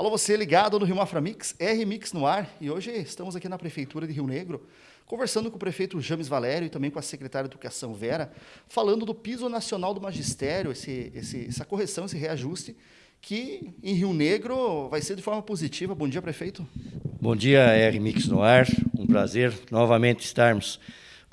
Alô, você ligado no Rio Mafra Mix, R-Mix no ar. E hoje estamos aqui na Prefeitura de Rio Negro, conversando com o prefeito James Valério e também com a secretária de Educação Vera, falando do piso nacional do magistério, esse, esse, essa correção, esse reajuste, que em Rio Negro vai ser de forma positiva. Bom dia, prefeito. Bom dia, R-Mix no ar. Um prazer novamente estarmos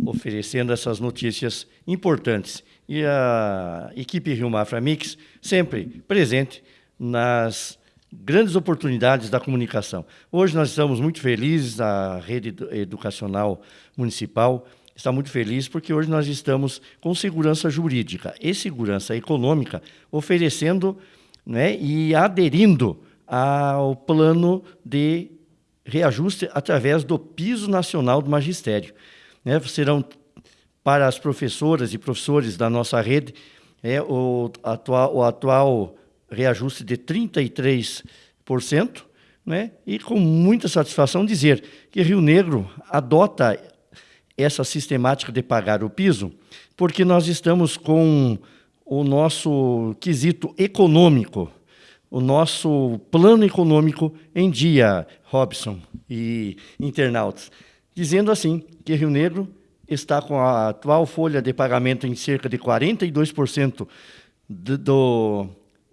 oferecendo essas notícias importantes. E a equipe Rio Mafra Mix sempre presente nas grandes oportunidades da comunicação. Hoje nós estamos muito felizes, a rede educacional municipal está muito feliz porque hoje nós estamos com segurança jurídica e segurança econômica oferecendo né, e aderindo ao plano de reajuste através do piso nacional do magistério. Né, serão para as professoras e professores da nossa rede é, o, atual, o atual reajuste de 33%, né? e com muita satisfação dizer que Rio Negro adota essa sistemática de pagar o piso, porque nós estamos com o nosso quesito econômico, o nosso plano econômico em dia, Robson e internautas, dizendo assim que Rio Negro está com a atual folha de pagamento em cerca de 42% do, do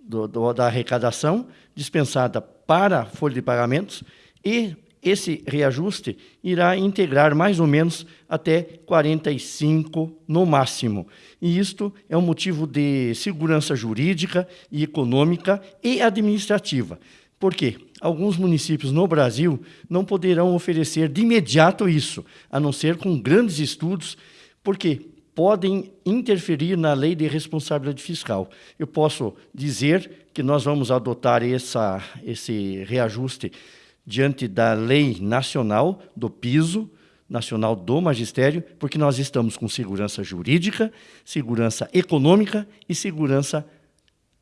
do, do, da arrecadação dispensada para a folha de pagamentos e esse reajuste irá integrar mais ou menos até 45 no máximo. E isto é um motivo de segurança jurídica e econômica e administrativa. Por quê? Alguns municípios no Brasil não poderão oferecer de imediato isso, a não ser com grandes estudos, porque podem interferir na lei de responsabilidade fiscal. Eu posso dizer que nós vamos adotar essa, esse reajuste diante da lei nacional do piso nacional do magistério, porque nós estamos com segurança jurídica, segurança econômica e segurança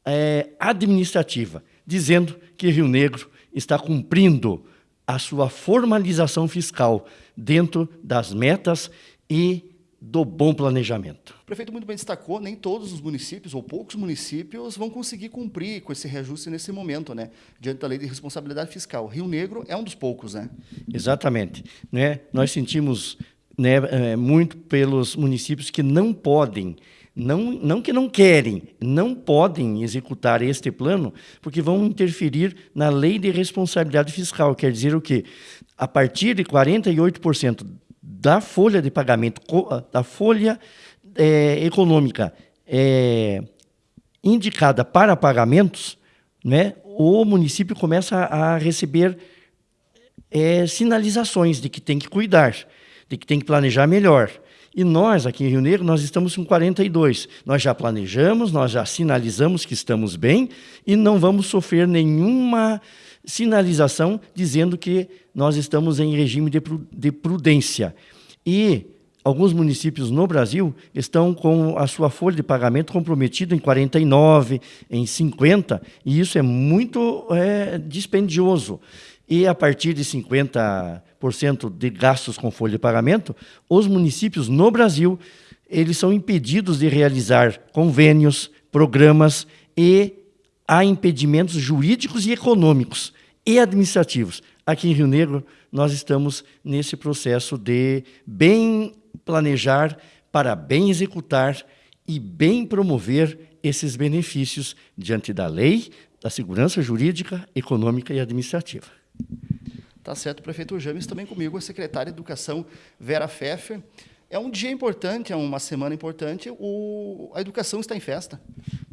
é, administrativa, dizendo que Rio Negro está cumprindo a sua formalização fiscal dentro das metas e do bom planejamento. O prefeito muito bem destacou, nem todos os municípios, ou poucos municípios, vão conseguir cumprir com esse reajuste nesse momento, né? diante da lei de responsabilidade fiscal. Rio Negro é um dos poucos, né? Exatamente. Né? Nós sentimos né, é, muito pelos municípios que não podem, não, não que não querem, não podem executar este plano, porque vão interferir na lei de responsabilidade fiscal. Quer dizer o quê? A partir de 48% da folha de pagamento, ah, da folha é, econômica é, indicada para pagamentos, né, o município começa a receber é, sinalizações de que tem que cuidar, de que tem que planejar melhor. E nós, aqui em Rio Negro, nós estamos com 42. Nós já planejamos, nós já sinalizamos que estamos bem e não vamos sofrer nenhuma sinalização dizendo que nós estamos em regime de prudência. E alguns municípios no Brasil estão com a sua folha de pagamento comprometida em 49, em 50, e isso é muito é, dispendioso. E a partir de 50% de gastos com folha de pagamento, os municípios no Brasil eles são impedidos de realizar convênios, programas e há impedimentos jurídicos e econômicos e administrativos. Aqui em Rio Negro, nós estamos nesse processo de bem planejar para bem executar e bem promover esses benefícios diante da lei, da segurança jurídica, econômica e administrativa. Tá certo, prefeito James, também comigo, a secretária de Educação, Vera Pfeffer. É um dia importante, é uma semana importante, o, a educação está em festa.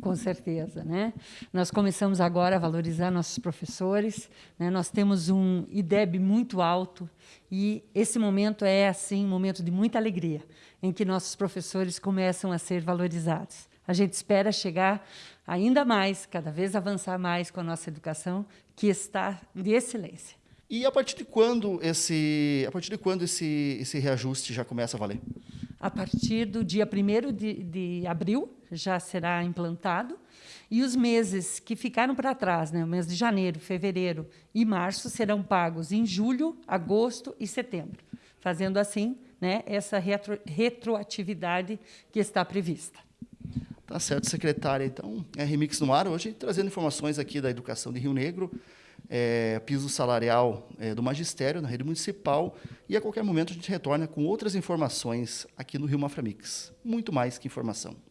Com certeza, né? Nós começamos agora a valorizar nossos professores, né? nós temos um IDEB muito alto e esse momento é, assim, um momento de muita alegria, em que nossos professores começam a ser valorizados. A gente espera chegar ainda mais, cada vez avançar mais com a nossa educação, que está de excelência. E a partir de quando esse, a partir de quando esse, esse reajuste já começa a valer? A partir do dia 1 de, de abril já será implantado, e os meses que ficaram para trás, né, o mês de janeiro, fevereiro e março, serão pagos em julho, agosto e setembro, fazendo assim né, essa retro, retroatividade que está prevista. Tá certo, secretária. Então, é Remix no ar hoje, trazendo informações aqui da educação de Rio Negro, é, piso salarial é, do magistério na rede municipal e a qualquer momento a gente retorna com outras informações aqui no Rio Maframix. Muito mais que informação.